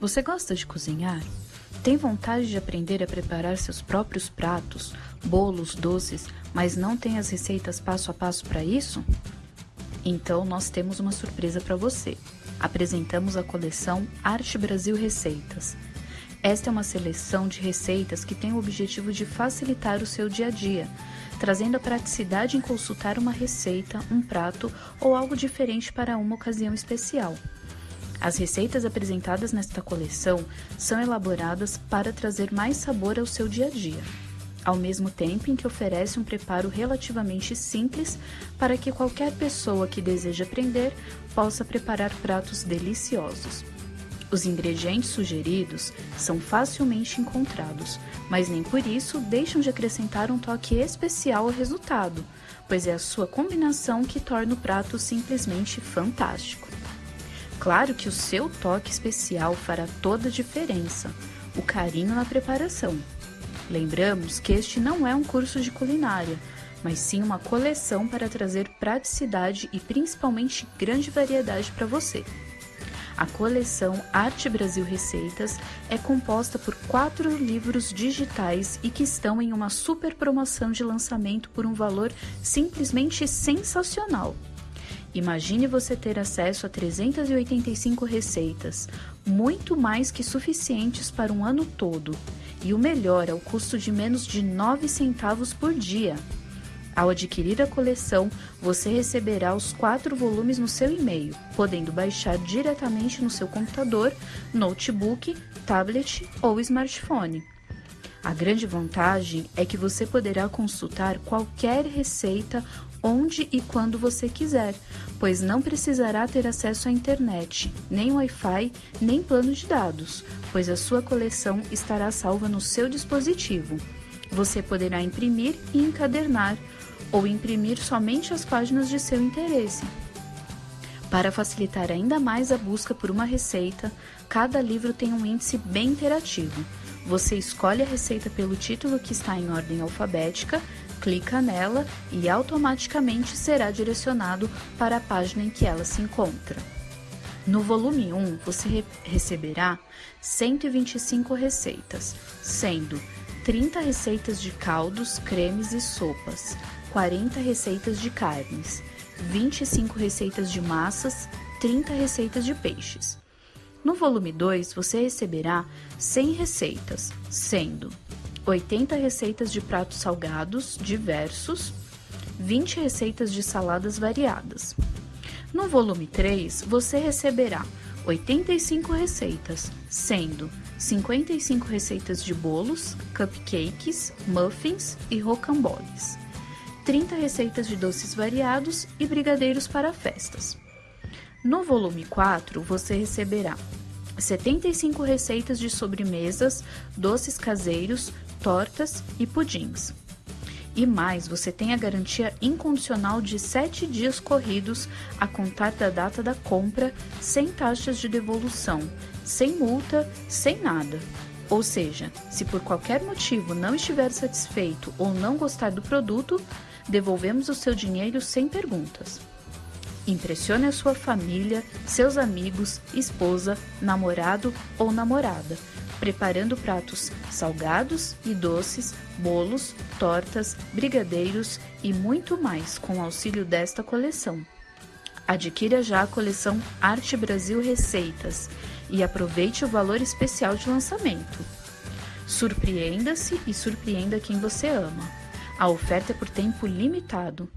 Você gosta de cozinhar? Tem vontade de aprender a preparar seus próprios pratos, bolos, doces, mas não tem as receitas passo a passo para isso? Então nós temos uma surpresa para você. Apresentamos a coleção Arte Brasil Receitas. Esta é uma seleção de receitas que tem o objetivo de facilitar o seu dia a dia, trazendo a praticidade em consultar uma receita, um prato ou algo diferente para uma ocasião especial. As receitas apresentadas nesta coleção são elaboradas para trazer mais sabor ao seu dia a dia, ao mesmo tempo em que oferece um preparo relativamente simples para que qualquer pessoa que deseja aprender possa preparar pratos deliciosos. Os ingredientes sugeridos são facilmente encontrados, mas nem por isso deixam de acrescentar um toque especial ao resultado, pois é a sua combinação que torna o prato simplesmente fantástico. Claro que o seu toque especial fará toda a diferença, o carinho na preparação. Lembramos que este não é um curso de culinária, mas sim uma coleção para trazer praticidade e principalmente grande variedade para você. A coleção Arte Brasil Receitas é composta por quatro livros digitais e que estão em uma super promoção de lançamento por um valor simplesmente sensacional. Imagine você ter acesso a 385 receitas, muito mais que suficientes para um ano todo, e o melhor ao custo de menos de 9 centavos por dia. Ao adquirir a coleção, você receberá os quatro volumes no seu e-mail, podendo baixar diretamente no seu computador, notebook, tablet ou smartphone. A grande vantagem é que você poderá consultar qualquer receita onde e quando você quiser, pois não precisará ter acesso à internet, nem Wi-Fi, nem plano de dados, pois a sua coleção estará salva no seu dispositivo. Você poderá imprimir e encadernar, ou imprimir somente as páginas de seu interesse. Para facilitar ainda mais a busca por uma receita, cada livro tem um índice bem interativo. Você escolhe a receita pelo título que está em ordem alfabética, clica nela e automaticamente será direcionado para a página em que ela se encontra. No volume 1, você re receberá 125 receitas, sendo 30 receitas de caldos, cremes e sopas, 40 receitas de carnes, 25 receitas de massas, 30 receitas de peixes. No volume 2, você receberá 100 receitas, sendo 80 receitas de pratos salgados diversos, 20 receitas de saladas variadas. No volume 3, você receberá 85 receitas, sendo 55 receitas de bolos, cupcakes, muffins e rocamboles, 30 receitas de doces variados e brigadeiros para festas. No volume 4, você receberá 75 receitas de sobremesas, doces caseiros, tortas e pudins. E mais, você tem a garantia incondicional de 7 dias corridos a contar da data da compra, sem taxas de devolução, sem multa, sem nada. Ou seja, se por qualquer motivo não estiver satisfeito ou não gostar do produto, devolvemos o seu dinheiro sem perguntas. Impressione a sua família, seus amigos, esposa, namorado ou namorada, preparando pratos salgados e doces, bolos, tortas, brigadeiros e muito mais com auxílio desta coleção. Adquira já a coleção Arte Brasil Receitas e aproveite o valor especial de lançamento. Surpreenda-se e surpreenda quem você ama. A oferta é por tempo limitado.